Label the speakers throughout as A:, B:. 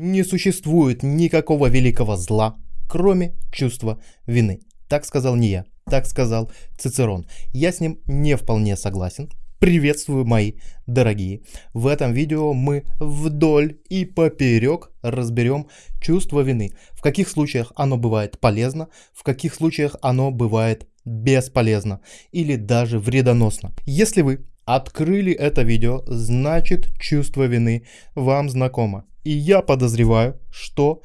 A: не существует никакого великого зла, кроме чувства вины. Так сказал не я, так сказал Цицерон. Я с ним не вполне согласен. Приветствую, мои дорогие! В этом видео мы вдоль и поперек разберем чувство вины. В каких случаях оно бывает полезно, в каких случаях оно бывает бесполезно или даже вредоносно. Если вы открыли это видео, значит чувство вины вам знакомо. И я подозреваю, что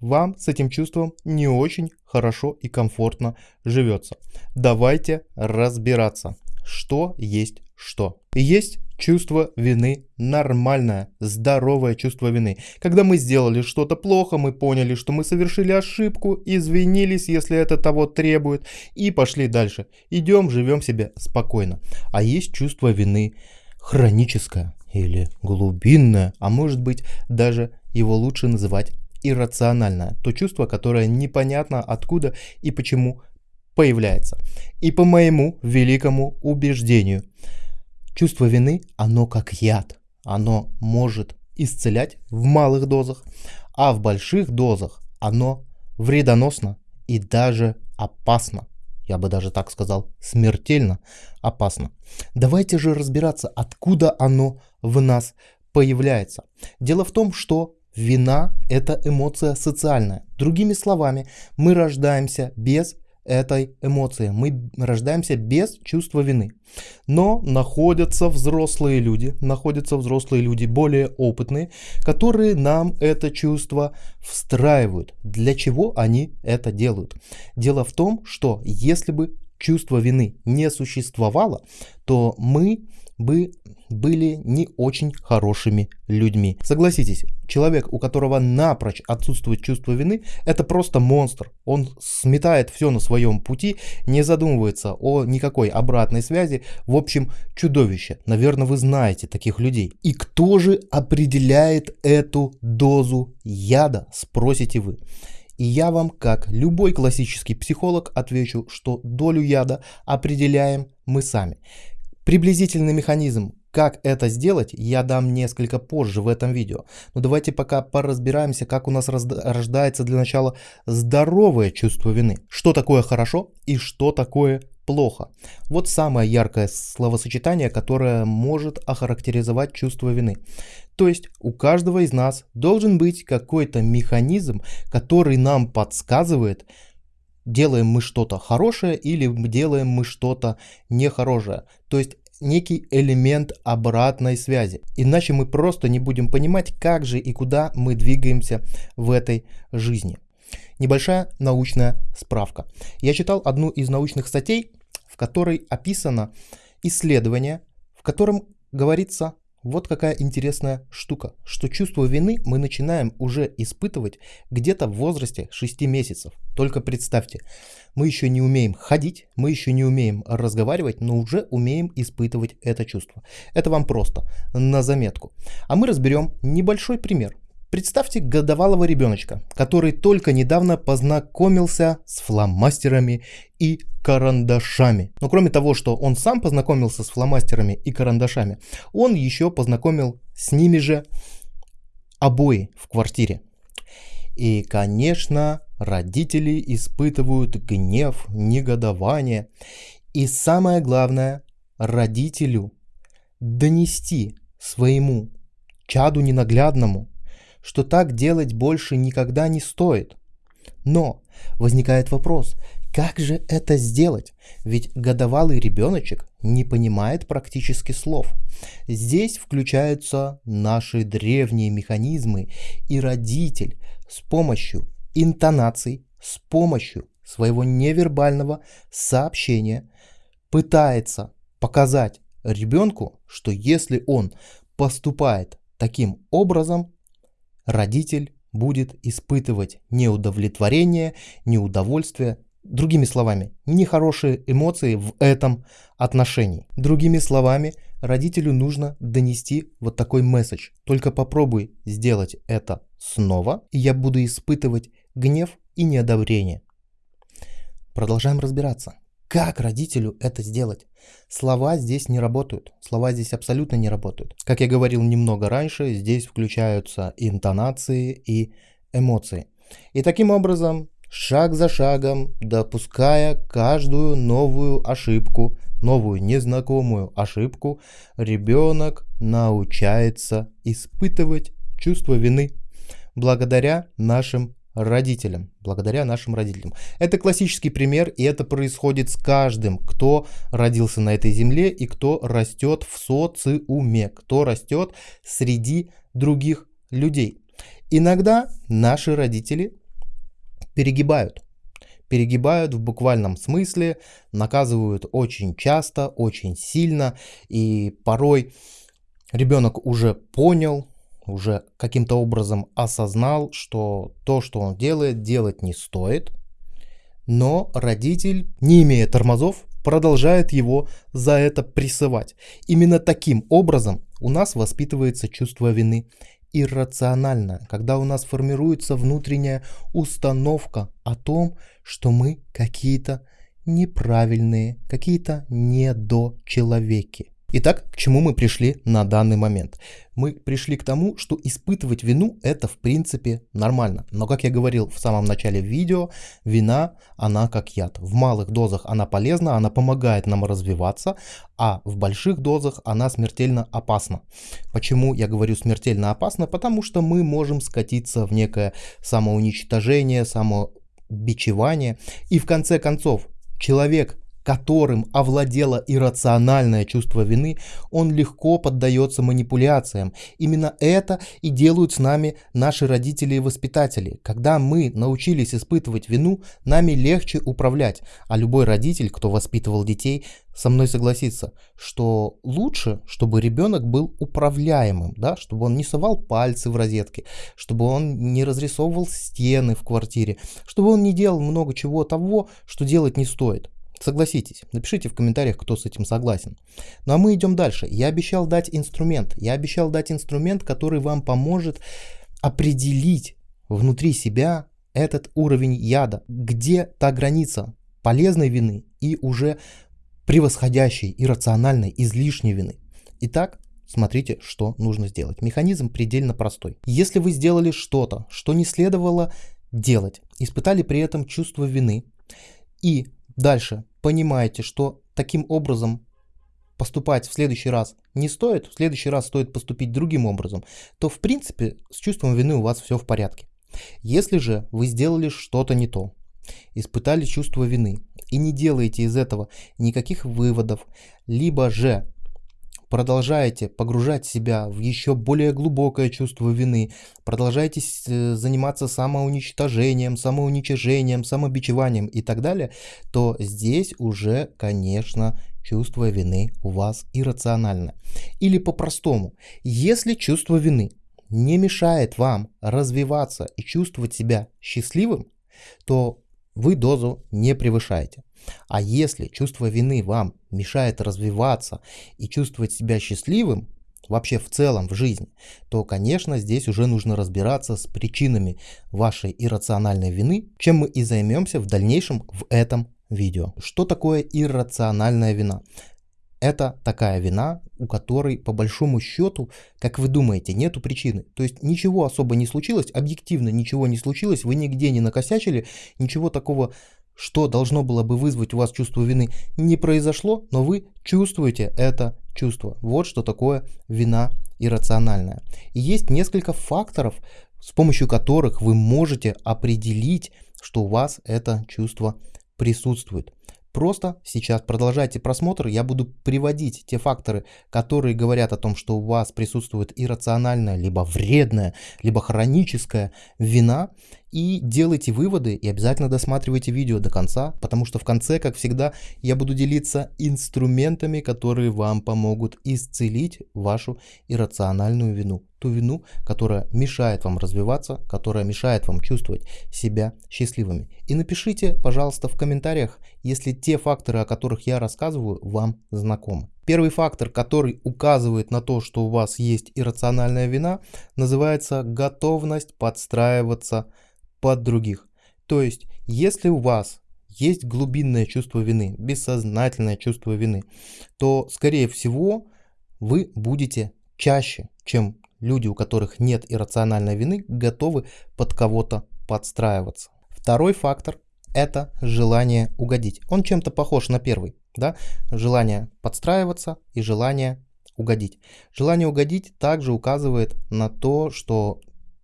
A: вам с этим чувством не очень хорошо и комфортно живется. Давайте разбираться, что есть что. Есть чувство вины нормальное, здоровое чувство вины. Когда мы сделали что-то плохо, мы поняли, что мы совершили ошибку, извинились, если это того требует, и пошли дальше. Идем, живем себе спокойно. А есть чувство вины хроническое или глубинное, а может быть даже его лучше называть иррациональное. То чувство, которое непонятно откуда и почему появляется. И по моему великому убеждению – Чувство вины, оно как яд. Оно может исцелять в малых дозах, а в больших дозах оно вредоносно и даже опасно. Я бы даже так сказал, смертельно опасно. Давайте же разбираться, откуда оно в нас появляется. Дело в том, что вина – это эмоция социальная. Другими словами, мы рождаемся без этой эмоции. Мы рождаемся без чувства вины. Но находятся взрослые люди, находятся взрослые люди более опытные, которые нам это чувство встраивают. Для чего они это делают? Дело в том, что если бы чувство вины не существовало, то мы бы были не очень хорошими людьми. Согласитесь, человек, у которого напрочь отсутствует чувство вины, это просто монстр. Он сметает все на своем пути, не задумывается о никакой обратной связи. В общем, чудовище. Наверное, вы знаете таких людей. И кто же определяет эту дозу яда, спросите вы. И я вам, как любой классический психолог, отвечу, что долю яда определяем мы сами. Приблизительный механизм, как это сделать, я дам несколько позже в этом видео. Но давайте пока поразбираемся, как у нас рождается для начала здоровое чувство вины. Что такое хорошо и что такое плохо. Вот самое яркое словосочетание, которое может охарактеризовать чувство вины. То есть у каждого из нас должен быть какой-то механизм, который нам подсказывает, делаем мы что-то хорошее или делаем мы что-то нехорошее. То есть некий элемент обратной связи. Иначе мы просто не будем понимать, как же и куда мы двигаемся в этой жизни. Небольшая научная справка. Я читал одну из научных статей, в которой описано исследование, в котором говорится вот какая интересная штука, что чувство вины мы начинаем уже испытывать где-то в возрасте 6 месяцев. Только представьте, мы еще не умеем ходить, мы еще не умеем разговаривать, но уже умеем испытывать это чувство. Это вам просто на заметку. А мы разберем небольшой пример. Представьте годовалого ребеночка, который только недавно познакомился с фломастерами и карандашами. Но кроме того, что он сам познакомился с фломастерами и карандашами, он еще познакомил с ними же обои в квартире. И, конечно, родители испытывают гнев, негодование. И самое главное, родителю донести своему чаду ненаглядному, что так делать больше никогда не стоит. Но возникает вопрос, как же это сделать? Ведь годовалый ребеночек не понимает практически слов. Здесь включаются наши древние механизмы, и родитель с помощью интонаций, с помощью своего невербального сообщения пытается показать ребенку, что если он поступает таким образом, родитель будет испытывать неудовлетворение, неудовольствие, другими словами, нехорошие эмоции в этом отношении. Другими словами, родителю нужно донести вот такой месседж. Только попробуй сделать это снова, и я буду испытывать гнев и неодобрение. Продолжаем разбираться. Как родителю это сделать? Слова здесь не работают. Слова здесь абсолютно не работают. Как я говорил немного раньше, здесь включаются интонации и эмоции. И таким образом, шаг за шагом, допуская каждую новую ошибку, новую незнакомую ошибку, ребенок научается испытывать чувство вины благодаря нашим родителям, благодаря нашим родителям. Это классический пример, и это происходит с каждым, кто родился на этой земле и кто растет в социуме, кто растет среди других людей. Иногда наши родители перегибают. Перегибают в буквальном смысле, наказывают очень часто, очень сильно, и порой ребенок уже понял, уже каким-то образом осознал, что то, что он делает, делать не стоит, но родитель, не имея тормозов, продолжает его за это прессовать. Именно таким образом у нас воспитывается чувство вины иррационально, когда у нас формируется внутренняя установка о том, что мы какие-то неправильные, какие-то недочеловеки. Итак, к чему мы пришли на данный момент? Мы пришли к тому, что испытывать вину это в принципе нормально. Но как я говорил в самом начале видео, вина она как яд. В малых дозах она полезна, она помогает нам развиваться, а в больших дозах она смертельно опасна. Почему я говорю смертельно опасна? Потому что мы можем скатиться в некое самоуничтожение, самобичевание. И в конце концов, человек которым овладело иррациональное чувство вины, он легко поддается манипуляциям. Именно это и делают с нами наши родители и воспитатели. Когда мы научились испытывать вину, нами легче управлять. А любой родитель, кто воспитывал детей, со мной согласится, что лучше, чтобы ребенок был управляемым, да, чтобы он не совал пальцы в розетки, чтобы он не разрисовывал стены в квартире, чтобы он не делал много чего того, что делать не стоит. Согласитесь, напишите в комментариях, кто с этим согласен. Ну а мы идем дальше. Я обещал дать инструмент. Я обещал дать инструмент, который вам поможет определить внутри себя этот уровень яда, где та граница полезной вины и уже превосходящей, иррациональной, излишней вины. Итак, смотрите, что нужно сделать. Механизм предельно простой. Если вы сделали что-то, что не следовало делать, испытали при этом чувство вины и дальше понимаете, что таким образом поступать в следующий раз не стоит, в следующий раз стоит поступить другим образом, то в принципе с чувством вины у вас все в порядке. Если же вы сделали что-то не то, испытали чувство вины и не делаете из этого никаких выводов, либо же продолжаете погружать себя в еще более глубокое чувство вины, продолжаете э, заниматься самоуничтожением, самоуничижением, самобичеванием и так далее, то здесь уже, конечно, чувство вины у вас иррационально. Или по-простому, если чувство вины не мешает вам развиваться и чувствовать себя счастливым, то вы дозу не превышаете. А если чувство вины вам мешает развиваться и чувствовать себя счастливым, вообще в целом в жизни, то, конечно, здесь уже нужно разбираться с причинами вашей иррациональной вины, чем мы и займемся в дальнейшем в этом видео. Что такое иррациональная вина? Это такая вина, у которой по большому счету, как вы думаете, нету причины. То есть ничего особо не случилось, объективно ничего не случилось, вы нигде не накосячили, ничего такого что должно было бы вызвать у вас чувство вины, не произошло, но вы чувствуете это чувство. Вот что такое вина иррациональная. И есть несколько факторов, с помощью которых вы можете определить, что у вас это чувство присутствует. Просто сейчас продолжайте просмотр, я буду приводить те факторы, которые говорят о том, что у вас присутствует иррациональная, либо вредная, либо хроническая вина, и делайте выводы и обязательно досматривайте видео до конца, потому что в конце, как всегда, я буду делиться инструментами, которые вам помогут исцелить вашу иррациональную вину. Ту вину, которая мешает вам развиваться, которая мешает вам чувствовать себя счастливыми. И напишите, пожалуйста, в комментариях, если те факторы, о которых я рассказываю, вам знакомы. Первый фактор, который указывает на то, что у вас есть иррациональная вина, называется готовность подстраиваться под других. То есть, если у вас есть глубинное чувство вины, бессознательное чувство вины, то, скорее всего, вы будете чаще, чем люди, у которых нет иррациональной вины, готовы под кого-то подстраиваться. Второй фактор – это желание угодить. Он чем-то похож на первый. Да? Желание подстраиваться и желание угодить. Желание угодить также указывает на то, что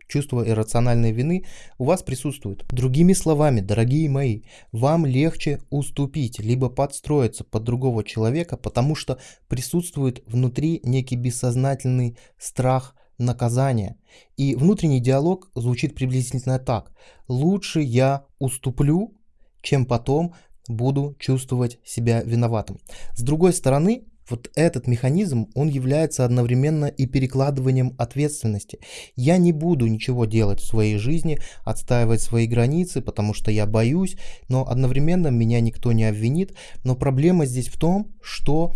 A: чувство иррациональной вины у вас присутствует. Другими словами, дорогие мои, вам легче уступить, либо подстроиться под другого человека, потому что присутствует внутри некий бессознательный страх наказания. И внутренний диалог звучит приблизительно так. Лучше я уступлю, чем потом буду чувствовать себя виноватым. С другой стороны, вот этот механизм, он является одновременно и перекладыванием ответственности. Я не буду ничего делать в своей жизни, отстаивать свои границы, потому что я боюсь, но одновременно меня никто не обвинит. Но проблема здесь в том, что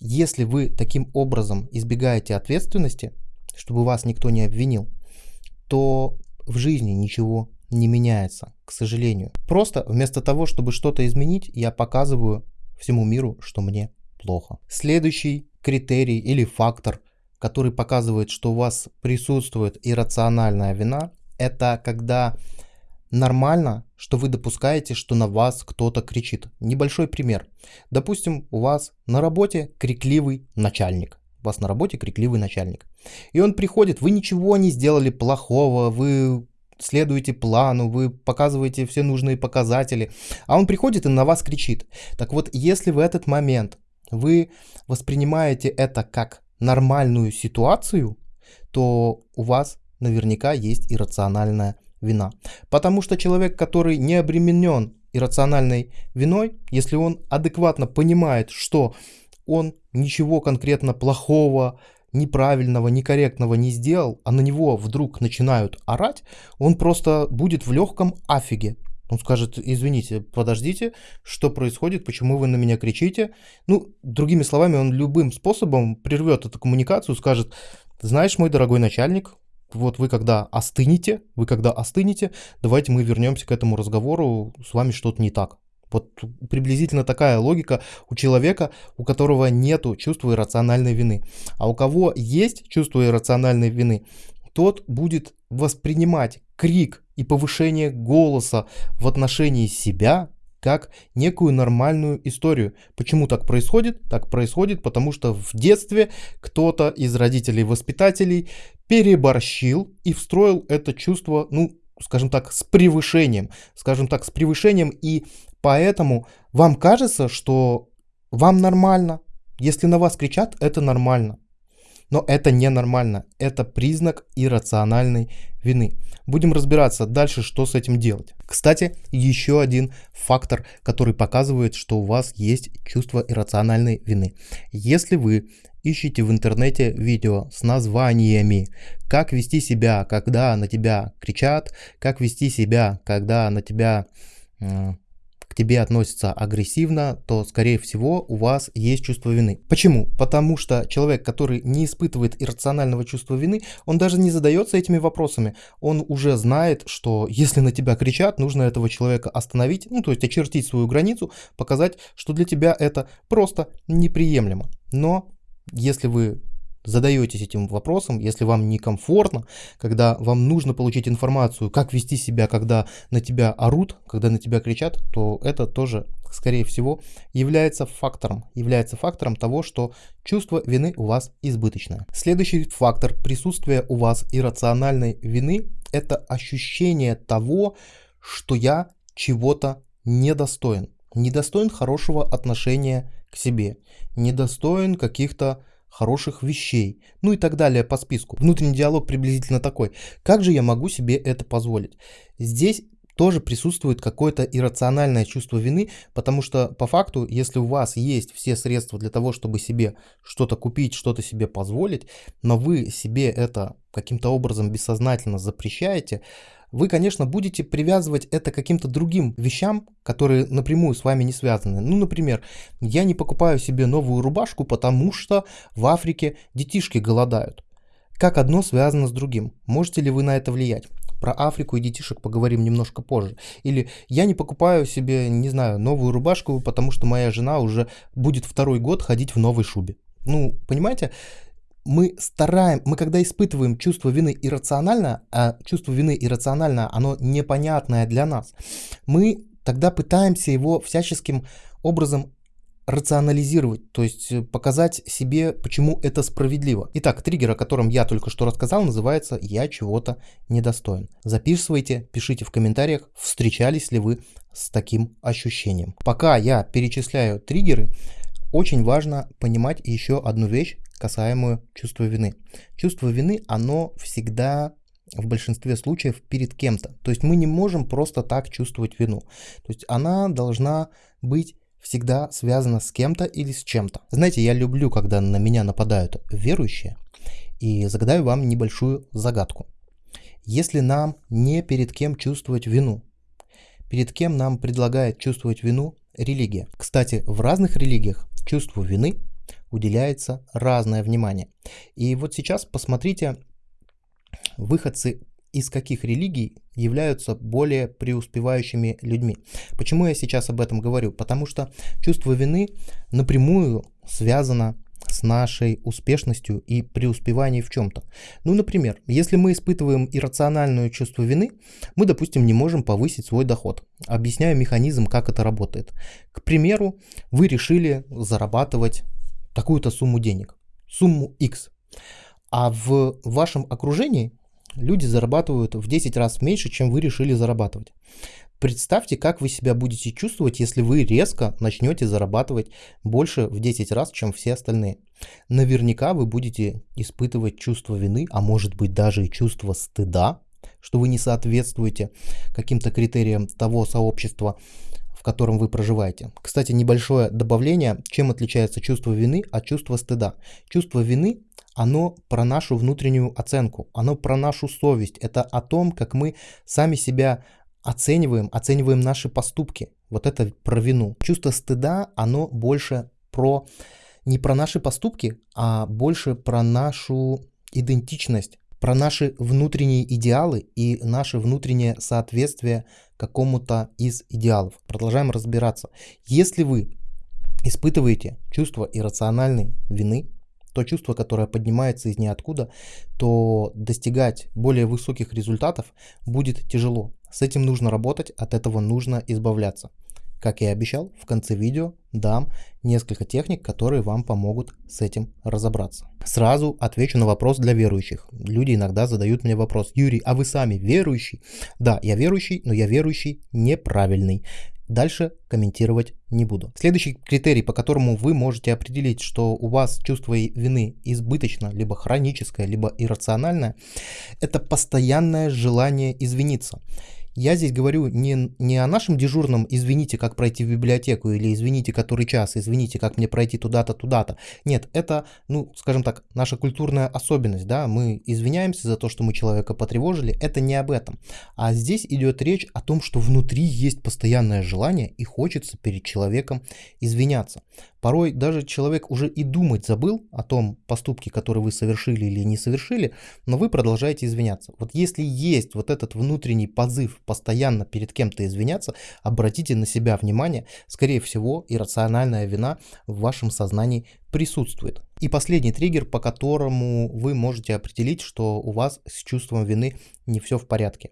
A: если вы таким образом избегаете ответственности, чтобы вас никто не обвинил, то в жизни ничего не меняется, к сожалению. Просто вместо того, чтобы что-то изменить, я показываю всему миру, что мне плохо. Следующий критерий или фактор, который показывает, что у вас присутствует иррациональная вина, это когда нормально, что вы допускаете, что на вас кто-то кричит. Небольшой пример. Допустим, у вас на работе крикливый начальник. У вас на работе крикливый начальник. И он приходит, вы ничего не сделали плохого, вы следуете плану, вы показываете все нужные показатели, а он приходит и на вас кричит. Так вот, если в этот момент вы воспринимаете это как нормальную ситуацию, то у вас наверняка есть иррациональная вина. Потому что человек, который не обременен иррациональной виной, если он адекватно понимает, что он ничего конкретно плохого, неправильного, некорректного не сделал, а на него вдруг начинают орать, он просто будет в легком афиге. Он скажет, извините, подождите, что происходит, почему вы на меня кричите. Ну, другими словами, он любым способом прервет эту коммуникацию, скажет, знаешь, мой дорогой начальник, вот вы когда остынете, вы когда остынете, давайте мы вернемся к этому разговору, с вами что-то не так. Вот приблизительно такая логика у человека, у которого нету чувства иррациональной вины. А у кого есть чувство иррациональной вины, тот будет воспринимать крик и повышение голоса в отношении себя как некую нормальную историю. Почему так происходит? Так происходит, потому что в детстве кто-то из родителей-воспитателей переборщил и встроил это чувство, ну, скажем так, с превышением. Скажем так, с превышением, и поэтому вам кажется, что вам нормально. Если на вас кричат, это нормально. Но это ненормально, это признак иррациональной вины. Будем разбираться дальше, что с этим делать. Кстати, еще один фактор, который показывает, что у вас есть чувство иррациональной вины. Если вы ищите в интернете видео с названиями, как вести себя, когда на тебя кричат, как вести себя, когда на тебя к тебе относятся агрессивно, то, скорее всего, у вас есть чувство вины. Почему? Потому что человек, который не испытывает иррационального чувства вины, он даже не задается этими вопросами. Он уже знает, что если на тебя кричат, нужно этого человека остановить, ну, то есть очертить свою границу, показать, что для тебя это просто неприемлемо. Но если вы задаетесь этим вопросом, если вам некомфортно, когда вам нужно получить информацию, как вести себя, когда на тебя орут, когда на тебя кричат, то это тоже, скорее всего, является фактором, является фактором того, что чувство вины у вас избыточное. Следующий фактор присутствия у вас иррациональной вины – это ощущение того, что я чего-то недостоин. Недостоин хорошего отношения к себе, недостоин каких-то хороших вещей, ну и так далее по списку. Внутренний диалог приблизительно такой. Как же я могу себе это позволить? Здесь тоже присутствует какое-то иррациональное чувство вины, потому что по факту, если у вас есть все средства для того, чтобы себе что-то купить, что-то себе позволить, но вы себе это каким-то образом бессознательно запрещаете, вы, конечно, будете привязывать это к каким-то другим вещам, которые напрямую с вами не связаны. Ну, например, я не покупаю себе новую рубашку, потому что в Африке детишки голодают. Как одно связано с другим? Можете ли вы на это влиять? про Африку и детишек поговорим немножко позже. Или я не покупаю себе, не знаю, новую рубашку, потому что моя жена уже будет второй год ходить в новой шубе. Ну, понимаете, мы стараем, мы когда испытываем чувство вины иррационально, а чувство вины иррационально, оно непонятное для нас, мы тогда пытаемся его всяческим образом рационализировать, то есть э, показать себе, почему это справедливо. Итак, триггер, о котором я только что рассказал, называется «Я чего-то недостоин». Записывайте, пишите в комментариях, встречались ли вы с таким ощущением. Пока я перечисляю триггеры, очень важно понимать еще одну вещь, касаемую чувства вины. Чувство вины, оно всегда в большинстве случаев перед кем-то. То есть мы не можем просто так чувствовать вину. То есть она должна быть всегда связана с кем-то или с чем-то. Знаете, я люблю, когда на меня нападают верующие, и загадаю вам небольшую загадку. Если нам не перед кем чувствовать вину, перед кем нам предлагает чувствовать вину религия. Кстати, в разных религиях чувству вины уделяется разное внимание. И вот сейчас посмотрите, выходцы из каких религий являются более преуспевающими людьми. Почему я сейчас об этом говорю? Потому что чувство вины напрямую связано с нашей успешностью и преуспеванием в чем-то. Ну, например, если мы испытываем иррациональное чувство вины, мы, допустим, не можем повысить свой доход. Объясняю механизм, как это работает. К примеру, вы решили зарабатывать такую-то сумму денег, сумму X. А в вашем окружении люди зарабатывают в 10 раз меньше, чем вы решили зарабатывать. Представьте, как вы себя будете чувствовать, если вы резко начнете зарабатывать больше в 10 раз, чем все остальные. Наверняка вы будете испытывать чувство вины, а может быть даже и чувство стыда, что вы не соответствуете каким-то критериям того сообщества, в котором вы проживаете. Кстати, небольшое добавление, чем отличается чувство вины от чувства стыда. Чувство вины оно про нашу внутреннюю оценку, оно про нашу совесть, это о том, как мы сами себя оцениваем, оцениваем наши поступки. Вот это про вину. Чувство стыда, оно больше про не про наши поступки, а больше про нашу идентичность, про наши внутренние идеалы и наше внутреннее соответствие какому-то из идеалов. Продолжаем разбираться. Если вы испытываете чувство иррациональной вины, то чувство, которое поднимается из ниоткуда, то достигать более высоких результатов будет тяжело. С этим нужно работать, от этого нужно избавляться. Как и обещал, в конце видео дам несколько техник, которые вам помогут с этим разобраться. Сразу отвечу на вопрос для верующих. Люди иногда задают мне вопрос, Юрий, а вы сами верующий? Да, я верующий, но я верующий неправильный. Дальше комментировать не буду. Следующий критерий, по которому вы можете определить, что у вас чувство вины избыточно, либо хроническое, либо иррациональное, это постоянное желание извиниться. Я здесь говорю не, не о нашем дежурном «извините, как пройти в библиотеку» или «извините, который час», «извините, как мне пройти туда-то, туда-то». Нет, это, ну, скажем так, наша культурная особенность, да, мы извиняемся за то, что мы человека потревожили, это не об этом. А здесь идет речь о том, что внутри есть постоянное желание и хочется перед человеком извиняться. Порой даже человек уже и думать забыл о том поступке, который вы совершили или не совершили, но вы продолжаете извиняться. Вот если есть вот этот внутренний позыв постоянно перед кем-то извиняться, обратите на себя внимание, скорее всего, иррациональная вина в вашем сознании присутствует. И последний триггер, по которому вы можете определить, что у вас с чувством вины не все в порядке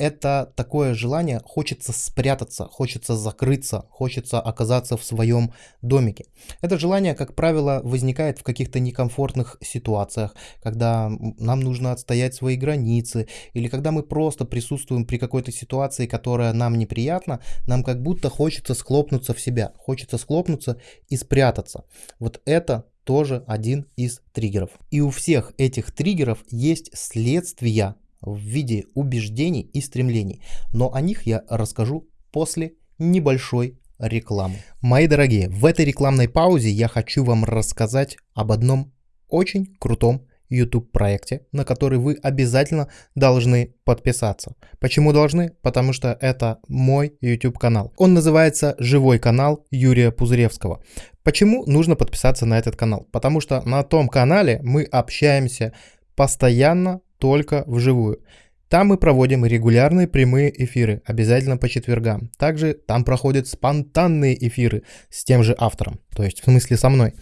A: это такое желание, хочется спрятаться, хочется закрыться, хочется оказаться в своем домике. Это желание, как правило, возникает в каких-то некомфортных ситуациях, когда нам нужно отстоять свои границы, или когда мы просто присутствуем при какой-то ситуации, которая нам неприятна, нам как будто хочется схлопнуться в себя, хочется схлопнуться и спрятаться. Вот это тоже один из триггеров. И у всех этих триггеров есть следствия, в виде убеждений и стремлений, но о них я расскажу после небольшой рекламы. Мои дорогие, в этой рекламной паузе я хочу вам рассказать об одном очень крутом YouTube проекте, на который вы обязательно должны подписаться. Почему должны? Потому что это мой YouTube канал. Он называется «Живой канал Юрия Пузыревского». Почему нужно подписаться на этот канал? Потому что на том канале мы общаемся постоянно только вживую. Там мы проводим регулярные прямые эфиры, обязательно по четвергам. Также там проходят спонтанные эфиры с тем же автором, то есть в смысле со мной.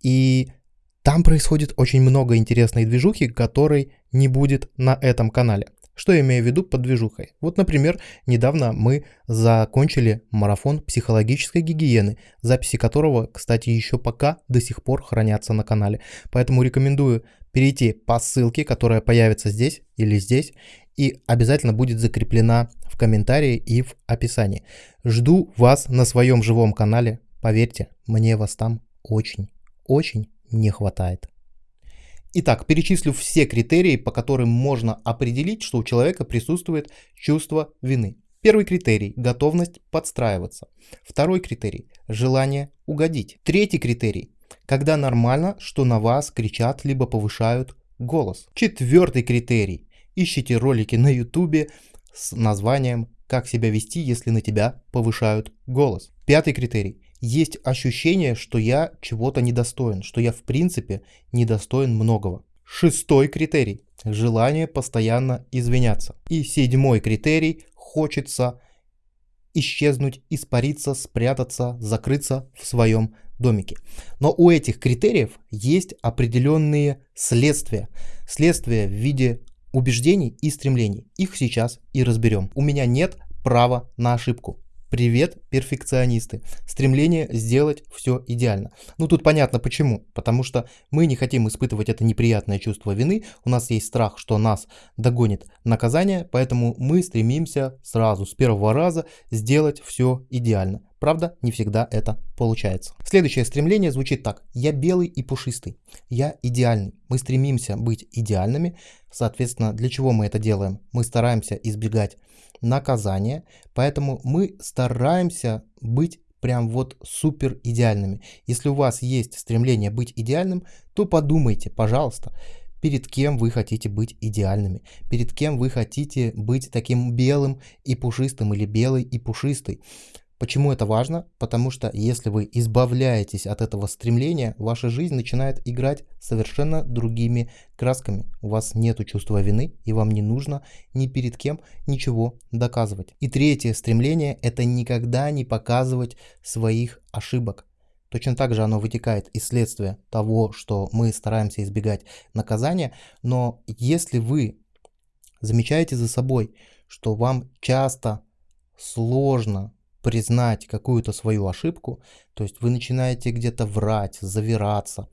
A: И там происходит очень много интересной движухи, которой не будет на этом канале. Что я имею в виду под движухой? Вот, например, недавно мы закончили марафон психологической гигиены, записи которого, кстати, еще пока до сих пор хранятся на канале. Поэтому рекомендую перейти по ссылке, которая появится здесь или здесь, и обязательно будет закреплена в комментарии и в описании. Жду вас на своем живом канале. Поверьте, мне вас там очень, очень не хватает. Итак, перечислю все критерии, по которым можно определить, что у человека присутствует чувство вины. Первый критерий – готовность подстраиваться. Второй критерий – желание угодить. Третий критерий – когда нормально, что на вас кричат либо повышают голос. Четвертый критерий – ищите ролики на ютубе с названием «Как себя вести, если на тебя повышают голос». Пятый критерий есть ощущение, что я чего-то недостоин, что я в принципе недостоин многого. Шестой критерий – желание постоянно извиняться. И седьмой критерий – хочется исчезнуть, испариться, спрятаться, закрыться в своем домике. Но у этих критериев есть определенные следствия. Следствия в виде убеждений и стремлений. Их сейчас и разберем. У меня нет права на ошибку. Привет, перфекционисты. Стремление сделать все идеально. Ну тут понятно почему. Потому что мы не хотим испытывать это неприятное чувство вины. У нас есть страх, что нас догонит наказание. Поэтому мы стремимся сразу, с первого раза, сделать все идеально. Правда, не всегда это получается. Следующее стремление звучит так. Я белый и пушистый. Я идеальный. Мы стремимся быть идеальными. Соответственно, для чего мы это делаем? Мы стараемся избегать наказание, поэтому мы стараемся быть прям вот супер идеальными. Если у вас есть стремление быть идеальным, то подумайте, пожалуйста, перед кем вы хотите быть идеальными, перед кем вы хотите быть таким белым и пушистым или белой и пушистой. Почему это важно? Потому что если вы избавляетесь от этого стремления, ваша жизнь начинает играть совершенно другими красками. У вас нет чувства вины, и вам не нужно ни перед кем ничего доказывать. И третье стремление – это никогда не показывать своих ошибок. Точно так же оно вытекает из следствия того, что мы стараемся избегать наказания, но если вы замечаете за собой, что вам часто сложно признать какую-то свою ошибку, то есть вы начинаете где-то врать, завираться,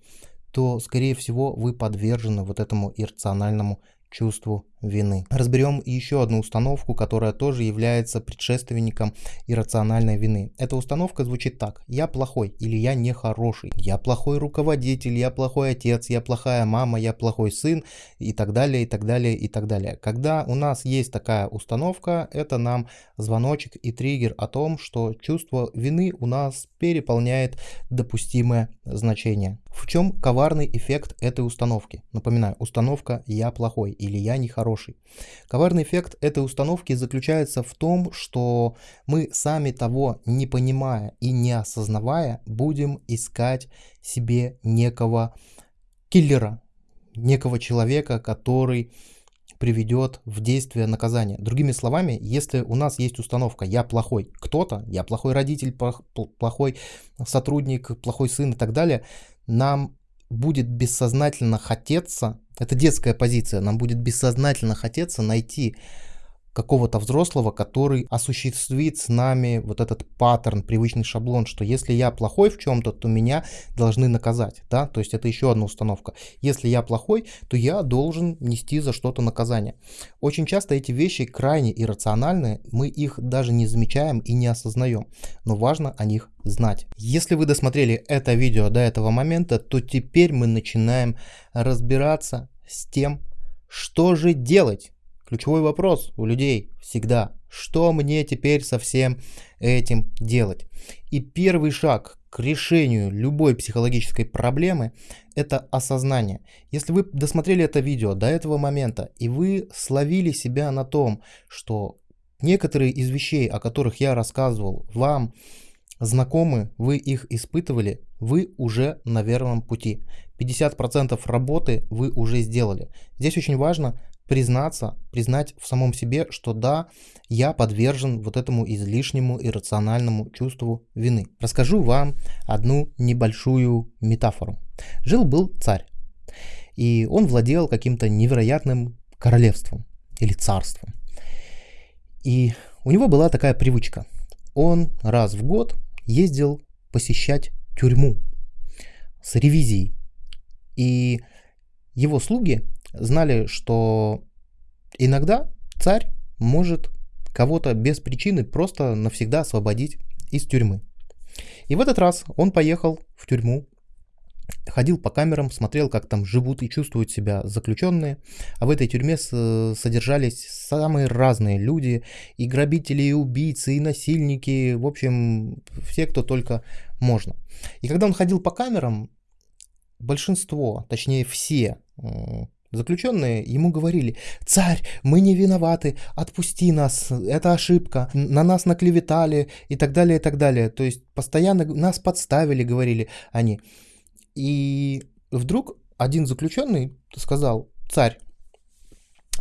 A: то, скорее всего, вы подвержены вот этому иррациональному чувству вины. Разберем еще одну установку, которая тоже является предшественником иррациональной вины. Эта установка звучит так. Я плохой или я нехороший. Я плохой руководитель, я плохой отец, я плохая мама, я плохой сын и так далее, и так далее, и так далее. Когда у нас есть такая установка, это нам звоночек и триггер о том, что чувство вины у нас переполняет допустимое значение. В чем коварный эффект этой установки? Напоминаю, установка «я плохой» или «я нехороший» хороший. Коварный эффект этой установки заключается в том, что мы сами того не понимая и не осознавая, будем искать себе некого киллера, некого человека, который приведет в действие наказание. Другими словами, если у нас есть установка «я плохой кто-то», «я плохой родитель», «плохой сотрудник», «плохой сын» и так далее, нам будет бессознательно хотеться, это детская позиция, нам будет бессознательно хотеться найти какого-то взрослого, который осуществит с нами вот этот паттерн, привычный шаблон, что если я плохой в чем-то, то меня должны наказать, да, то есть это еще одна установка. Если я плохой, то я должен нести за что-то наказание. Очень часто эти вещи крайне иррациональны, мы их даже не замечаем и не осознаем, но важно о них знать. Если вы досмотрели это видео до этого момента, то теперь мы начинаем разбираться с тем, что же делать Ключевой вопрос у людей всегда, что мне теперь со всем этим делать? И первый шаг к решению любой психологической проблемы – это осознание. Если вы досмотрели это видео до этого момента, и вы словили себя на том, что некоторые из вещей, о которых я рассказывал, вам знакомы, вы их испытывали, вы уже на верном пути. 50% работы вы уже сделали. Здесь очень важно признаться, признать в самом себе, что да, я подвержен вот этому излишнему иррациональному чувству вины. Расскажу вам одну небольшую метафору. Жил-был царь, и он владел каким-то невероятным королевством или царством. И у него была такая привычка. Он раз в год ездил посещать тюрьму с ревизией. И его слуги знали, что иногда царь может кого-то без причины просто навсегда освободить из тюрьмы. И в этот раз он поехал в тюрьму, ходил по камерам, смотрел, как там живут и чувствуют себя заключенные. А в этой тюрьме содержались самые разные люди, и грабители, и убийцы, и насильники, в общем, все, кто только можно. И когда он ходил по камерам, большинство, точнее все Заключенные ему говорили, царь, мы не виноваты, отпусти нас, это ошибка, на нас наклеветали и так далее, и так далее. То есть постоянно нас подставили, говорили они. И вдруг один заключенный сказал, царь,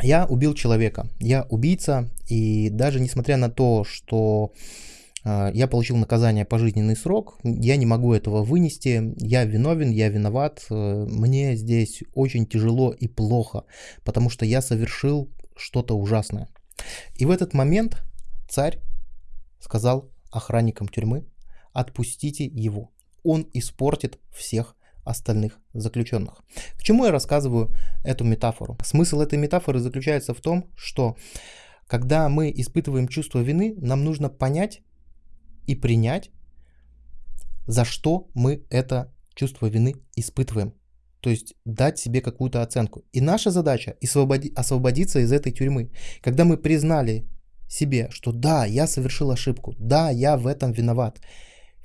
A: я убил человека, я убийца, и даже несмотря на то, что я получил наказание пожизненный срок, я не могу этого вынести, я виновен, я виноват, э, мне здесь очень тяжело и плохо, потому что я совершил что-то ужасное. И в этот момент царь сказал охранникам тюрьмы, отпустите его, он испортит всех остальных заключенных. К чему я рассказываю эту метафору? Смысл этой метафоры заключается в том, что когда мы испытываем чувство вины, нам нужно понять, и принять, за что мы это чувство вины испытываем. То есть дать себе какую-то оценку. И наша задача освободи, освободиться из этой тюрьмы. Когда мы признали себе, что да, я совершил ошибку, да, я в этом виноват.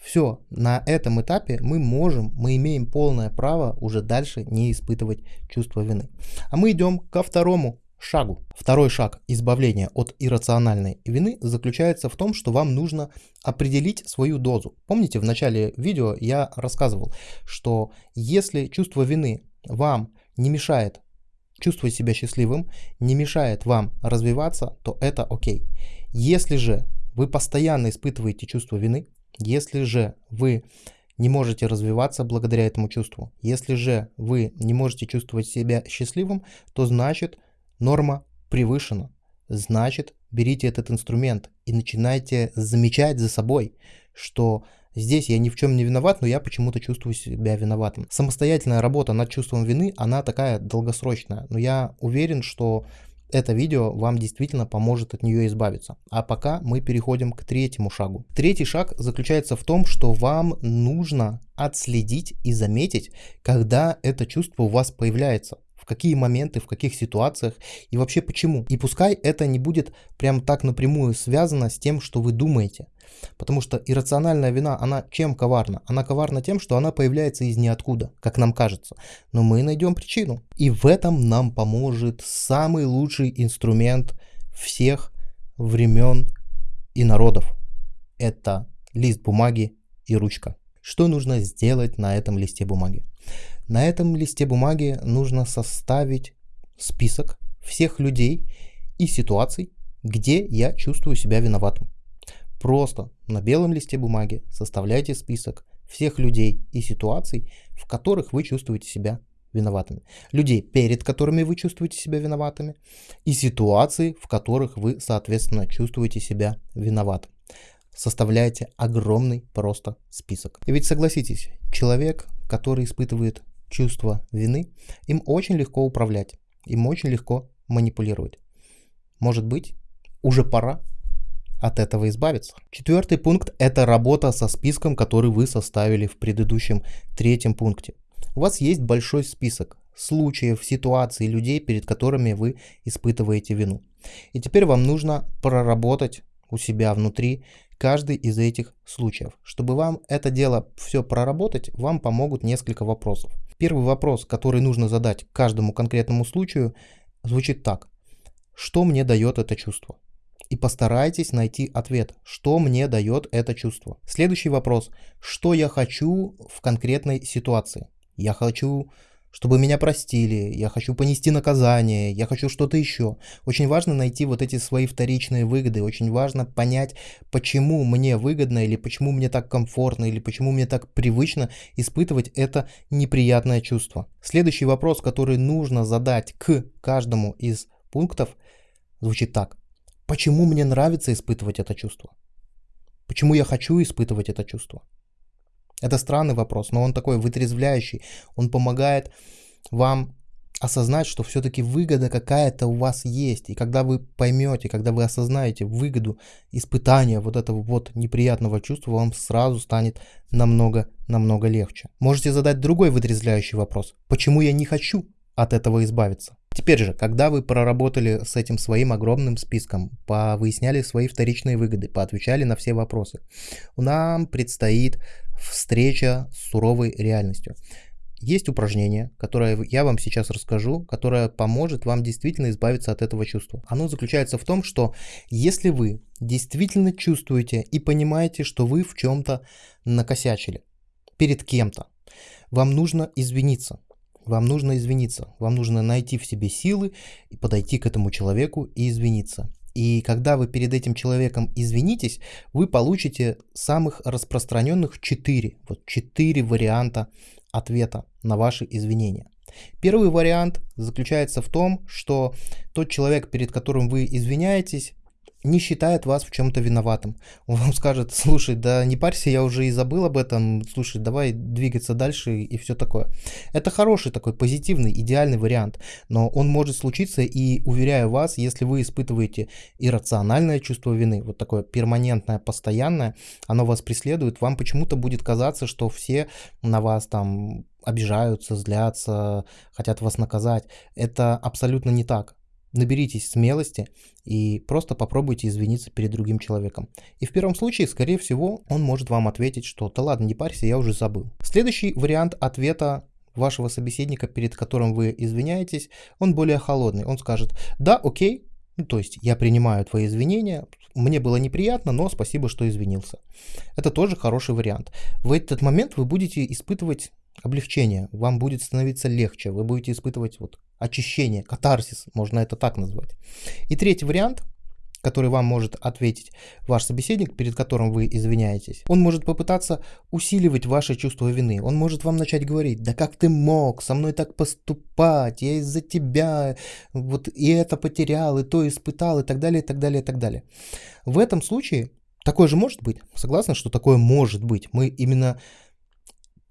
A: Все, на этом этапе мы можем, мы имеем полное право уже дальше не испытывать чувство вины. А мы идем ко второму шагу. Второй шаг избавления от иррациональной вины заключается в том, что вам нужно определить свою дозу. Помните, в начале видео я рассказывал, что если чувство вины вам не мешает чувствовать себя счастливым, не мешает вам развиваться, то это окей. Если же вы постоянно испытываете чувство вины, если же вы не можете развиваться благодаря этому чувству, если же вы не можете чувствовать себя счастливым, то значит Норма превышена. Значит, берите этот инструмент и начинайте замечать за собой, что здесь я ни в чем не виноват, но я почему-то чувствую себя виноватым. Самостоятельная работа над чувством вины, она такая долгосрочная, но я уверен, что это видео вам действительно поможет от нее избавиться. А пока мы переходим к третьему шагу. Третий шаг заключается в том, что вам нужно отследить и заметить, когда это чувство у вас появляется в какие моменты, в каких ситуациях и вообще почему. И пускай это не будет прям так напрямую связано с тем, что вы думаете. Потому что иррациональная вина, она чем коварна? Она коварна тем, что она появляется из ниоткуда, как нам кажется. Но мы найдем причину. И в этом нам поможет самый лучший инструмент всех времен и народов. Это лист бумаги и ручка. Что нужно сделать на этом листе бумаги? На этом листе бумаги нужно составить список всех людей и ситуаций, где я чувствую себя виноватым. Просто на белом листе бумаги составляйте список всех людей и ситуаций, в которых вы чувствуете себя виноватыми. Людей, перед которыми вы чувствуете себя виноватыми, и ситуаций, в которых вы, соответственно, чувствуете себя виноватым составляете огромный просто список. И ведь согласитесь, человек, который испытывает чувство вины, им очень легко управлять, им очень легко манипулировать. Может быть, уже пора от этого избавиться. Четвертый пункт – это работа со списком, который вы составили в предыдущем третьем пункте. У вас есть большой список случаев, ситуаций, людей, перед которыми вы испытываете вину. И теперь вам нужно проработать у себя внутри каждый из этих случаев. Чтобы вам это дело все проработать, вам помогут несколько вопросов. Первый вопрос, который нужно задать каждому конкретному случаю, звучит так. Что мне дает это чувство? И постарайтесь найти ответ, что мне дает это чувство. Следующий вопрос. Что я хочу в конкретной ситуации? Я хочу, чтобы меня простили, я хочу понести наказание, я хочу что-то еще. Очень важно найти вот эти свои вторичные выгоды, очень важно понять, почему мне выгодно или почему мне так комфортно или почему мне так привычно испытывать это неприятное чувство. Следующий вопрос, который нужно задать к каждому из пунктов, звучит так. Почему мне нравится испытывать это чувство? Почему я хочу испытывать это чувство? Это странный вопрос, но он такой вытрезвляющий. Он помогает вам осознать, что все-таки выгода какая-то у вас есть. И когда вы поймете, когда вы осознаете выгоду испытания вот этого вот неприятного чувства, вам сразу станет намного-намного легче. Можете задать другой вытрезвляющий вопрос. Почему я не хочу от этого избавиться? Теперь же, когда вы проработали с этим своим огромным списком, повыясняли свои вторичные выгоды, поотвечали на все вопросы, нам предстоит встреча с суровой реальностью. Есть упражнение, которое я вам сейчас расскажу, которое поможет вам действительно избавиться от этого чувства. Оно заключается в том, что если вы действительно чувствуете и понимаете, что вы в чем-то накосячили перед кем-то, вам нужно извиниться. Вам нужно извиниться. Вам нужно найти в себе силы и подойти к этому человеку и извиниться. И когда вы перед этим человеком извинитесь, вы получите самых распространенных 4, вот 4 варианта ответа на ваши извинения. Первый вариант заключается в том, что тот человек, перед которым вы извиняетесь, не считает вас в чем-то виноватым. Он вам скажет, слушай, да не парься, я уже и забыл об этом, слушай, давай двигаться дальше и все такое. Это хороший такой позитивный, идеальный вариант, но он может случиться и, уверяю вас, если вы испытываете иррациональное чувство вины, вот такое перманентное, постоянное, оно вас преследует, вам почему-то будет казаться, что все на вас там обижаются, злятся, хотят вас наказать. Это абсолютно не так наберитесь смелости и просто попробуйте извиниться перед другим человеком. И в первом случае, скорее всего, он может вам ответить, что «да ладно, не парься, я уже забыл». Следующий вариант ответа вашего собеседника, перед которым вы извиняетесь, он более холодный. Он скажет «да, окей, ну, то есть я принимаю твои извинения, мне было неприятно, но спасибо, что извинился». Это тоже хороший вариант. В этот момент вы будете испытывать облегчение, вам будет становиться легче, вы будете испытывать вот очищение, катарсис, можно это так назвать. И третий вариант, который вам может ответить ваш собеседник, перед которым вы извиняетесь, он может попытаться усиливать ваше чувство вины. Он может вам начать говорить, да как ты мог со мной так поступать, я из-за тебя вот и это потерял, и то испытал, и так далее, и так далее, и так далее. В этом случае такое же может быть. Согласны, что такое может быть. Мы именно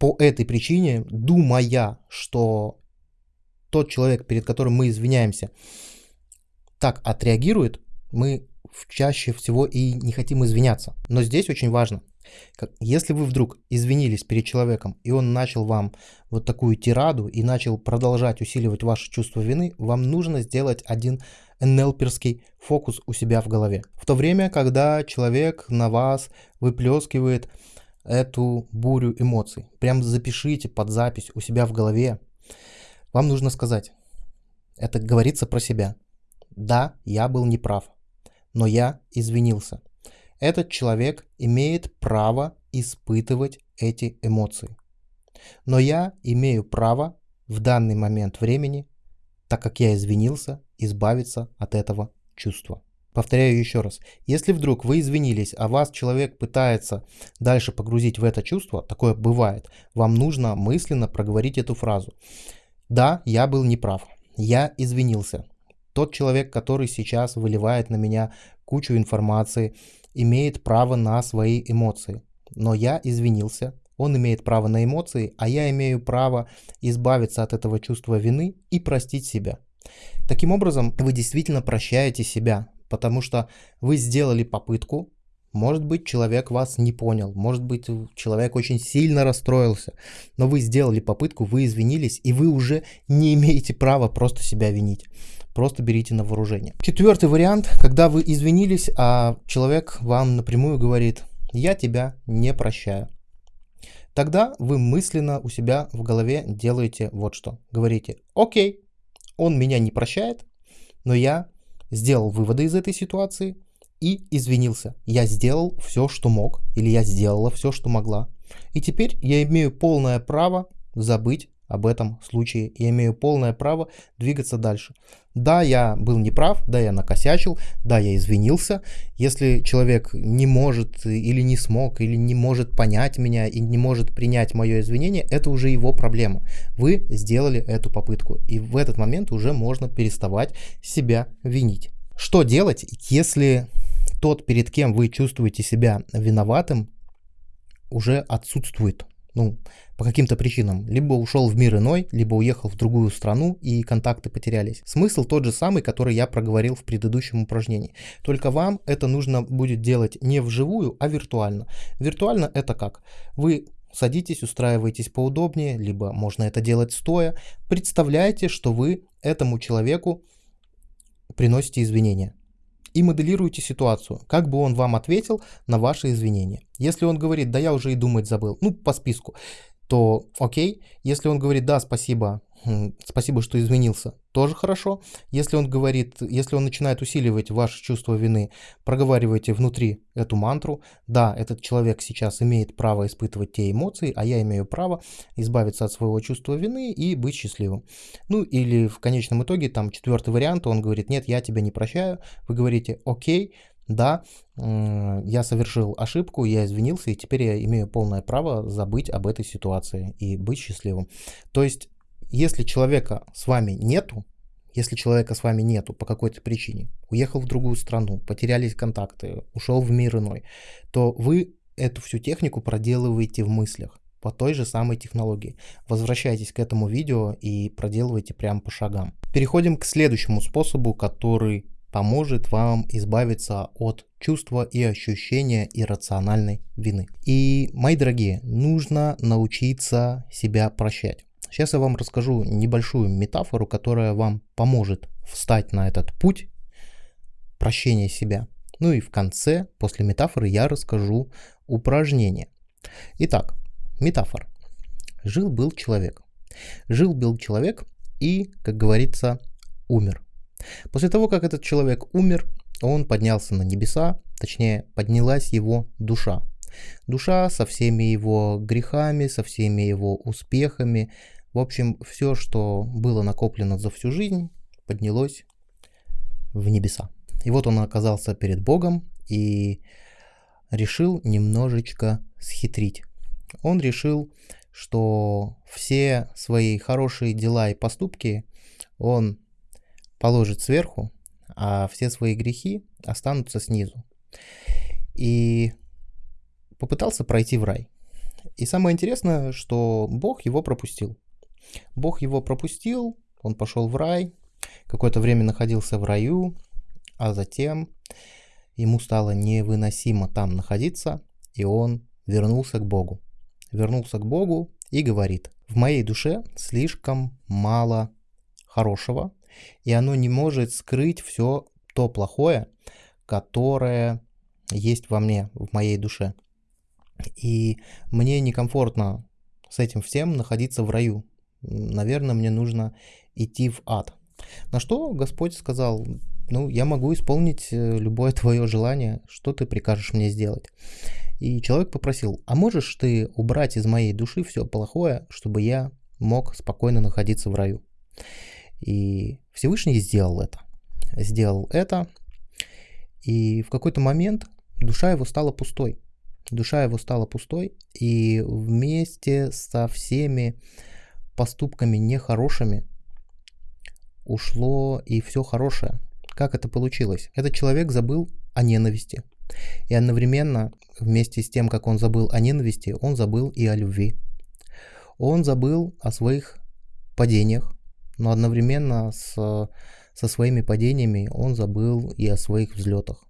A: по этой причине, думая, что тот человек, перед которым мы извиняемся, так отреагирует, мы чаще всего и не хотим извиняться. Но здесь очень важно, если вы вдруг извинились перед человеком, и он начал вам вот такую тираду и начал продолжать усиливать ваше чувство вины, вам нужно сделать один НЛПерский фокус у себя в голове. В то время, когда человек на вас выплескивает эту бурю эмоций. Прям запишите под запись у себя в голове. Вам нужно сказать, это говорится про себя. Да, я был неправ, но я извинился. Этот человек имеет право испытывать эти эмоции. Но я имею право в данный момент времени, так как я извинился, избавиться от этого чувства. Повторяю еще раз, если вдруг вы извинились, а вас человек пытается дальше погрузить в это чувство, такое бывает, вам нужно мысленно проговорить эту фразу. Да, я был неправ, я извинился. Тот человек, который сейчас выливает на меня кучу информации, имеет право на свои эмоции. Но я извинился, он имеет право на эмоции, а я имею право избавиться от этого чувства вины и простить себя. Таким образом, вы действительно прощаете себя, потому что вы сделали попытку, может быть, человек вас не понял, может быть, человек очень сильно расстроился, но вы сделали попытку, вы извинились, и вы уже не имеете права просто себя винить. Просто берите на вооружение. Четвертый вариант, когда вы извинились, а человек вам напрямую говорит, я тебя не прощаю. Тогда вы мысленно у себя в голове делаете вот что. Говорите, окей, он меня не прощает, но я сделал выводы из этой ситуации и извинился. Я сделал все, что мог, или я сделала все, что могла. И теперь я имею полное право забыть об этом случае. Я имею полное право двигаться дальше. Да, я был неправ, да, я накосячил, да, я извинился. Если человек не может или не смог, или не может понять меня и не может принять мое извинение, это уже его проблема. Вы сделали эту попытку, и в этот момент уже можно переставать себя винить. Что делать, если тот, перед кем вы чувствуете себя виноватым, уже отсутствует? Ну, по каким-то причинам. Либо ушел в мир иной, либо уехал в другую страну и контакты потерялись. Смысл тот же самый, который я проговорил в предыдущем упражнении. Только вам это нужно будет делать не вживую, а виртуально. Виртуально это как? Вы садитесь, устраиваетесь поудобнее, либо можно это делать стоя. Представляете, что вы этому человеку приносите извинения и моделируете ситуацию, как бы он вам ответил на ваши извинения. Если он говорит, да я уже и думать забыл, ну по списку, то окей. Если он говорит, да, спасибо, спасибо, что изменился, тоже хорошо. Если он говорит, если он начинает усиливать ваше чувство вины, проговаривайте внутри эту мантру. Да, этот человек сейчас имеет право испытывать те эмоции, а я имею право избавиться от своего чувства вины и быть счастливым. Ну или в конечном итоге, там четвертый вариант, он говорит, нет, я тебя не прощаю. Вы говорите, окей, да, я совершил ошибку, я извинился, и теперь я имею полное право забыть об этой ситуации и быть счастливым. То есть, если человека с вами нету, если человека с вами нету по какой-то причине, уехал в другую страну, потерялись контакты, ушел в мир иной, то вы эту всю технику проделываете в мыслях по той же самой технологии. Возвращайтесь к этому видео и проделывайте прямо по шагам. Переходим к следующему способу, который поможет вам избавиться от чувства и ощущения иррациональной вины. И, мои дорогие, нужно научиться себя прощать. Сейчас я вам расскажу небольшую метафору, которая вам поможет встать на этот путь прощения себя. Ну и в конце, после метафоры, я расскажу упражнение. Итак, метафора. Жил-был человек. Жил-был человек и, как говорится, умер. После того, как этот человек умер, он поднялся на небеса, точнее, поднялась его душа. Душа со всеми его грехами, со всеми его успехами, в общем, все, что было накоплено за всю жизнь, поднялось в небеса. И вот он оказался перед Богом и решил немножечко схитрить. Он решил, что все свои хорошие дела и поступки он положит сверху, а все свои грехи останутся снизу. И попытался пройти в рай. И самое интересное, что Бог его пропустил. Бог его пропустил, он пошел в рай, какое-то время находился в раю, а затем ему стало невыносимо там находиться, и он вернулся к Богу. Вернулся к Богу и говорит, в моей душе слишком мало хорошего, и оно не может скрыть все то плохое, которое есть во мне, в моей душе. И мне некомфортно с этим всем находиться в раю. Наверное, мне нужно идти в ад. На что Господь сказал, ну, я могу исполнить э, любое твое желание, что ты прикажешь мне сделать. И человек попросил, а можешь ты убрать из моей души все плохое, чтобы я мог спокойно находиться в раю? И Всевышний сделал это. Сделал это, и в какой-то момент душа его стала пустой. Душа его стала пустой, и вместе со всеми поступками нехорошими ушло и все хорошее. Как это получилось? Этот человек забыл о ненависти. И одновременно, вместе с тем, как он забыл о ненависти, он забыл и о любви. Он забыл о своих падениях, но одновременно с, со своими падениями он забыл и о своих взлетах.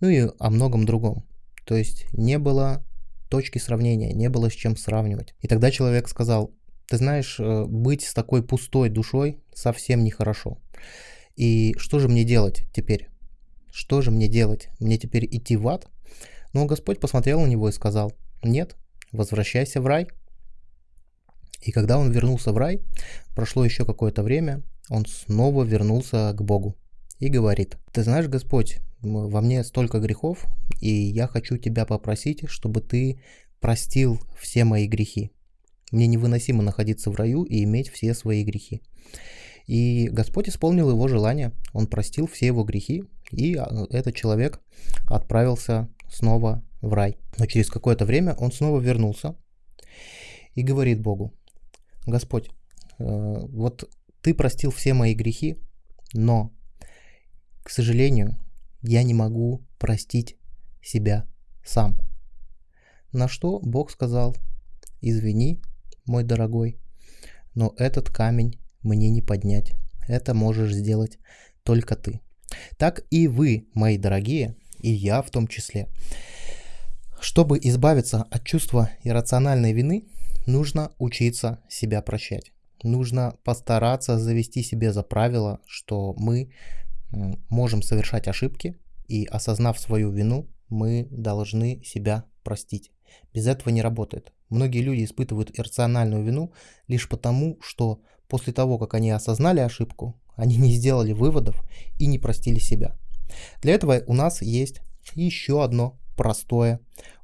A: Ну и о многом другом. То есть не было точки сравнения, не было с чем сравнивать. И тогда человек сказал, ты знаешь, э, быть с такой пустой душой совсем нехорошо. И что же мне делать теперь? Что же мне делать? Мне теперь идти в ад? Но Господь посмотрел на него и сказал, нет, возвращайся в рай. И когда он вернулся в рай, прошло еще какое-то время, он снова вернулся к Богу и говорит, ты знаешь, Господь, во мне столько грехов, и я хочу тебя попросить, чтобы ты простил все мои грехи. Мне невыносимо находиться в раю и иметь все свои грехи. И Господь исполнил его желание, он простил все его грехи, и а, этот человек отправился снова в рай. Но через какое-то время он снова вернулся и говорит Богу, Господь, э, вот ты простил все мои грехи, но, к сожалению, я не могу простить себя сам. На что Бог сказал, извини, мой дорогой, но этот камень мне не поднять. Это можешь сделать только ты. Так и вы, мои дорогие, и я в том числе. Чтобы избавиться от чувства иррациональной вины, нужно учиться себя прощать. Нужно постараться завести себе за правило, что мы можем совершать ошибки, и осознав свою вину, мы должны себя простить. Без этого не работает. Многие люди испытывают иррациональную вину лишь потому, что после того, как они осознали ошибку, они не сделали выводов и не простили себя. Для этого у нас есть еще одно простое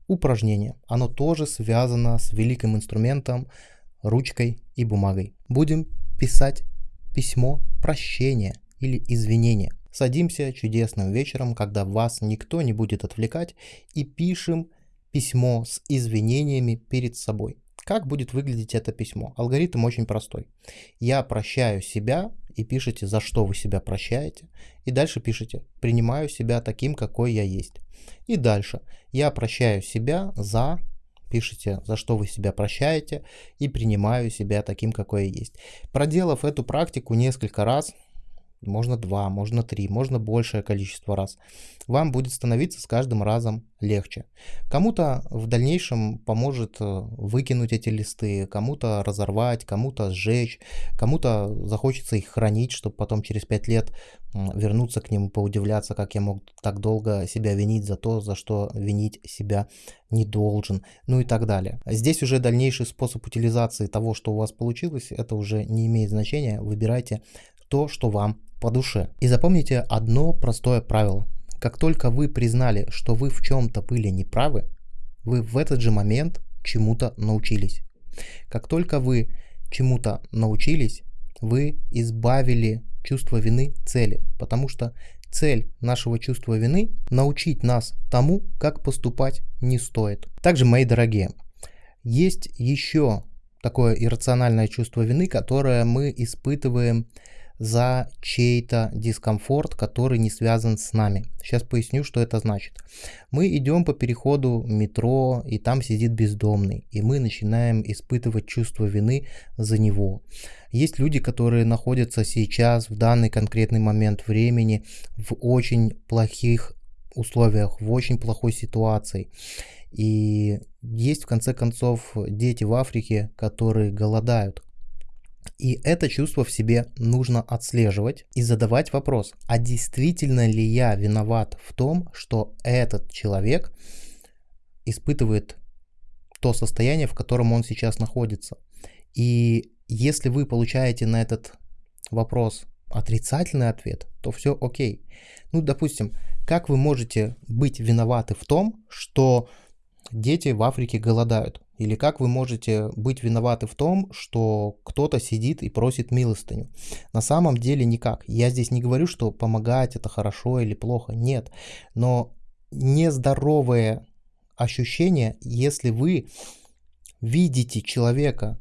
A: упражнение. Оно тоже связано с великим инструментом ручкой и бумагой. Будем писать письмо прощения или извинения. Садимся чудесным вечером, когда вас никто не будет отвлекать, и пишем письмо с извинениями перед собой. Как будет выглядеть это письмо? Алгоритм очень простой. Я прощаю себя и пишите, за что вы себя прощаете. И дальше пишите, принимаю себя таким, какой я есть. И дальше, я прощаю себя за, пишите, за что вы себя прощаете, и принимаю себя таким, какой я есть. Проделав эту практику несколько раз, можно два, можно три, можно большее количество раз. Вам будет становиться с каждым разом легче. Кому-то в дальнейшем поможет э, выкинуть эти листы, кому-то разорвать, кому-то сжечь, кому-то захочется их хранить, чтобы потом через пять лет вернуться к ним и поудивляться, как я мог так долго себя винить за то, за что винить себя не должен, ну и так далее. Здесь уже дальнейший способ утилизации того, что у вас получилось, это уже не имеет значения. Выбирайте то, что вам по душе. И запомните одно простое правило. Как только вы признали, что вы в чем-то были неправы, вы в этот же момент чему-то научились. Как только вы чему-то научились, вы избавили чувство вины цели, потому что цель нашего чувства вины – научить нас тому, как поступать не стоит. Также, мои дорогие, есть еще такое иррациональное чувство вины, которое мы испытываем за чей-то дискомфорт, который не связан с нами. Сейчас поясню, что это значит. Мы идем по переходу метро, и там сидит бездомный, и мы начинаем испытывать чувство вины за него. Есть люди, которые находятся сейчас, в данный конкретный момент времени, в очень плохих условиях, в очень плохой ситуации. И есть, в конце концов, дети в Африке, которые голодают. И это чувство в себе нужно отслеживать и задавать вопрос, а действительно ли я виноват в том, что этот человек испытывает то состояние, в котором он сейчас находится. И если вы получаете на этот вопрос отрицательный ответ, то все окей. Ну, допустим, как вы можете быть виноваты в том, что дети в Африке голодают? Или как вы можете быть виноваты в том, что кто-то сидит и просит милостыню? На самом деле никак. Я здесь не говорю, что помогать это хорошо или плохо. Нет. Но нездоровое ощущение, если вы видите человека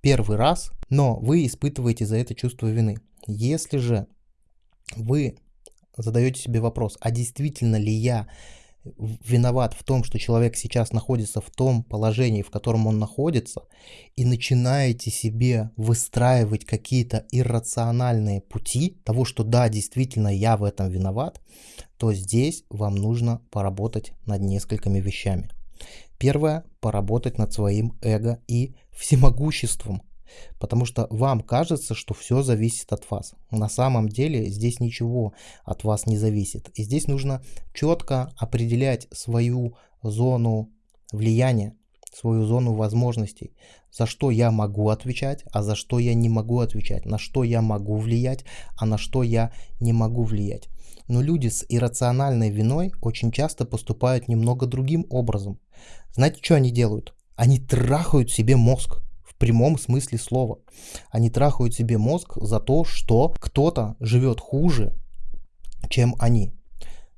A: первый раз, но вы испытываете за это чувство вины. Если же вы задаете себе вопрос, а действительно ли я виноват в том, что человек сейчас находится в том положении, в котором он находится, и начинаете себе выстраивать какие-то иррациональные пути того, что да, действительно я в этом виноват, то здесь вам нужно поработать над несколькими вещами. Первое – поработать над своим эго и всемогуществом. Потому что вам кажется, что все зависит от вас. На самом деле здесь ничего от вас не зависит. И здесь нужно четко определять свою зону влияния, свою зону возможностей, за что я могу отвечать, а за что я не могу отвечать, на что я могу влиять, а на что я не могу влиять. Но люди с иррациональной виной очень часто поступают немного другим образом. Знаете, что они делают? Они трахают себе мозг в прямом смысле слова. Они трахают себе мозг за то, что кто-то живет хуже, чем они.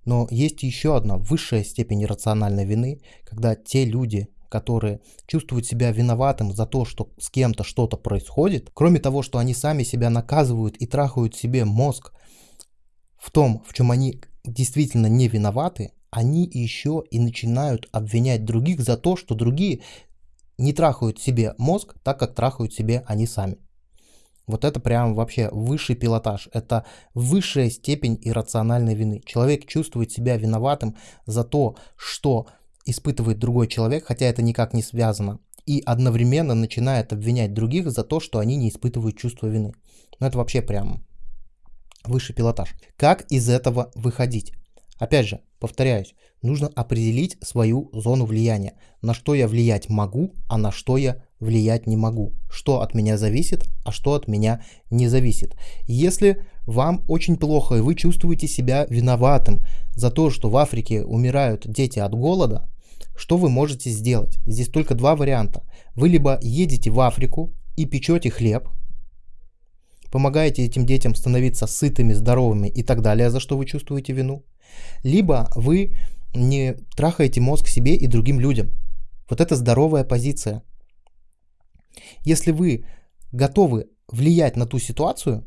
A: Но есть еще одна высшая степень рациональной вины, когда те люди, которые чувствуют себя виноватым за то, что с кем-то что-то происходит, кроме того, что они сами себя наказывают и трахают себе мозг в том, в чем они действительно не виноваты, они еще и начинают обвинять других за то, что другие не трахают себе мозг так, как трахают себе они сами. Вот это прям вообще высший пилотаж. Это высшая степень иррациональной вины. Человек чувствует себя виноватым за то, что испытывает другой человек, хотя это никак не связано, и одновременно начинает обвинять других за то, что они не испытывают чувство вины. Ну это вообще прям высший пилотаж. Как из этого выходить? Опять же, повторяюсь, нужно определить свою зону влияния. На что я влиять могу, а на что я влиять не могу. Что от меня зависит, а что от меня не зависит. Если вам очень плохо и вы чувствуете себя виноватым за то, что в Африке умирают дети от голода, что вы можете сделать? Здесь только два варианта. Вы либо едете в Африку и печете хлеб, помогаете этим детям становиться сытыми, здоровыми и так далее, за что вы чувствуете вину, либо вы не трахаете мозг себе и другим людям. Вот это здоровая позиция. Если вы готовы влиять на ту ситуацию,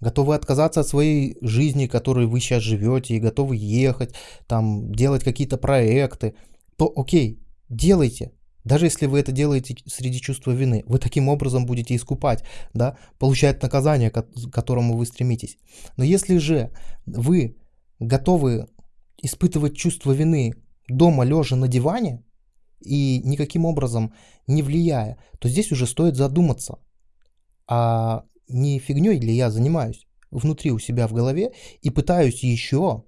A: готовы отказаться от своей жизни, которой вы сейчас живете, и готовы ехать, там, делать какие-то проекты, то окей, делайте. Даже если вы это делаете среди чувства вины, вы таким образом будете искупать, да, получать наказание, к которому вы стремитесь. Но если же вы готовы испытывать чувство вины дома, лежа на диване, и никаким образом не влияя, то здесь уже стоит задуматься, а не фигней ли я занимаюсь внутри у себя в голове и пытаюсь еще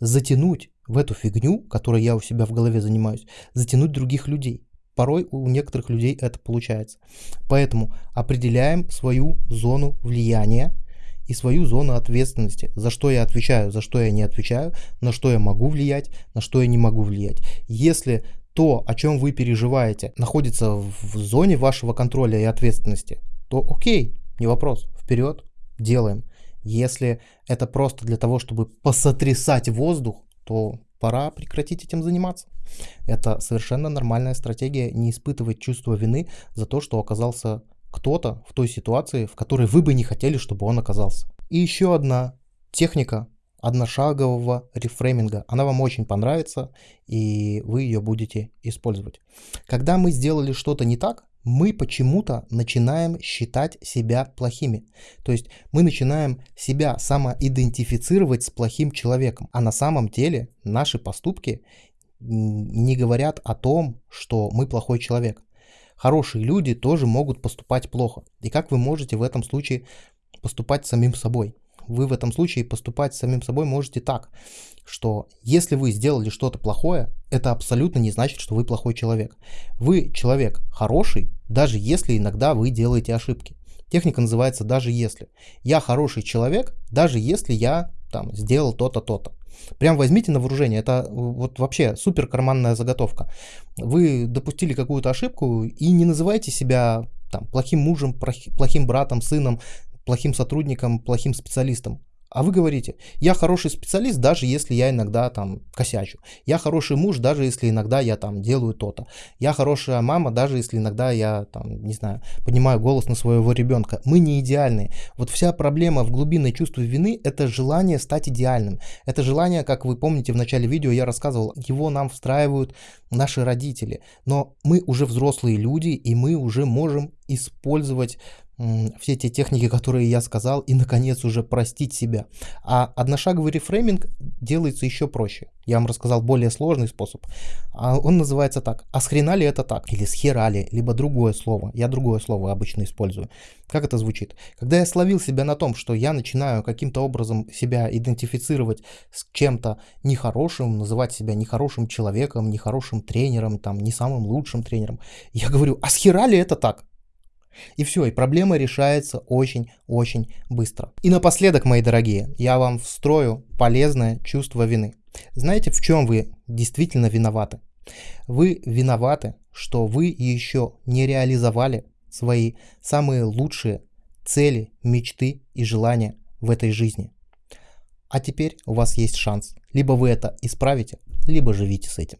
A: затянуть в эту фигню, которой я у себя в голове занимаюсь, затянуть других людей. Порой у некоторых людей это получается. Поэтому определяем свою зону влияния и свою зону ответственности. За что я отвечаю, за что я не отвечаю, на что я могу влиять, на что я не могу влиять. Если то, о чем вы переживаете, находится в зоне вашего контроля и ответственности, то окей, не вопрос, вперед, делаем. Если это просто для того, чтобы посотрясать воздух, то пора прекратить этим заниматься. Это совершенно нормальная стратегия не испытывать чувство вины за то, что оказался кто-то в той ситуации, в которой вы бы не хотели, чтобы он оказался. И еще одна техника одношагового рефрейминга. Она вам очень понравится, и вы ее будете использовать. Когда мы сделали что-то не так, мы почему-то начинаем считать себя плохими. То есть мы начинаем себя самоидентифицировать с плохим человеком. А на самом деле наши поступки не говорят о том, что мы плохой человек. Хорошие люди тоже могут поступать плохо. И как вы можете в этом случае поступать самим собой? Вы в этом случае поступать самим собой можете так, что если вы сделали что-то плохое, это абсолютно не значит, что вы плохой человек. Вы человек хороший, даже если иногда вы делаете ошибки. Техника называется «даже если». Я хороший человек, даже если я там сделал то-то, то-то. Прям возьмите на вооружение, это вот вообще супер карманная заготовка. Вы допустили какую-то ошибку и не называйте себя там, плохим мужем, плохим братом, сыном, плохим сотрудником, плохим специалистом. А вы говорите, я хороший специалист, даже если я иногда там косячу. Я хороший муж, даже если иногда я там делаю то-то. Я хорошая мама, даже если иногда я там, не знаю, поднимаю голос на своего ребенка. Мы не идеальные. Вот вся проблема в глубинной чувстве вины – это желание стать идеальным. Это желание, как вы помните в начале видео, я рассказывал, его нам встраивают наши родители. Но мы уже взрослые люди, и мы уже можем использовать все те техники, которые я сказал, и, наконец, уже простить себя. А одношаговый рефрейминг делается еще проще. Я вам рассказал более сложный способ. А он называется так. А с хрена ли это так? Или с хера ли? Либо другое слово. Я другое слово обычно использую. Как это звучит? Когда я словил себя на том, что я начинаю каким-то образом себя идентифицировать с чем-то нехорошим, называть себя нехорошим человеком, нехорошим тренером, там, не самым лучшим тренером, я говорю, а с хера ли это так? И все, и проблема решается очень-очень быстро. И напоследок, мои дорогие, я вам встрою полезное чувство вины. Знаете, в чем вы действительно виноваты? Вы виноваты, что вы еще не реализовали свои самые лучшие цели, мечты и желания в этой жизни. А теперь у вас есть шанс. Либо вы это исправите, либо живите с этим.